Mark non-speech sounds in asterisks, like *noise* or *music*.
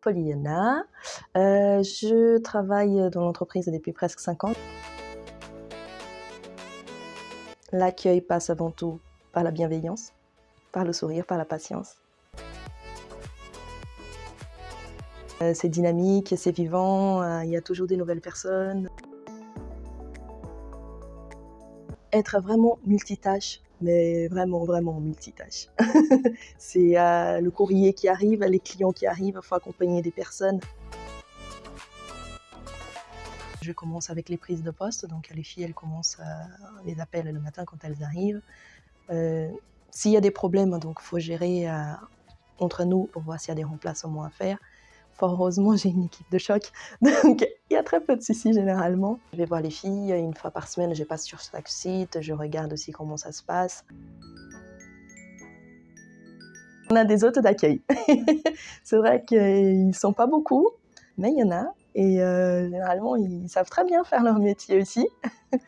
Polyana. Euh, je travaille dans l'entreprise depuis presque 5 ans. L'accueil passe avant tout par la bienveillance, par le sourire, par la patience. Euh, c'est dynamique, c'est vivant, euh, il y a toujours des nouvelles personnes. Être vraiment multitâche, mais vraiment, vraiment multitâche. *laughs* c'est euh, le courrier qui arrive, les clients qui arrivent, il faut accompagner des personnes. Je commence avec les prises de poste, donc les filles, elles commencent les appels le matin quand elles arrivent. S'il y a des problèmes, donc faut gérer entre nous pour voir s'il y a des remplacements à faire. Fort heureusement, j'ai une équipe de choc, *laughs* donc il y a très peu de soucis généralement. Je vais voir les filles une fois par semaine, je passe sur chaque site, je regarde aussi comment ça se passe. On a des hôtes d'accueil. *laughs* C'est vrai qu'ils ne sont pas beaucoup, mais il y en a. Et euh, généralement, ils savent très bien faire leur métier aussi. *laughs*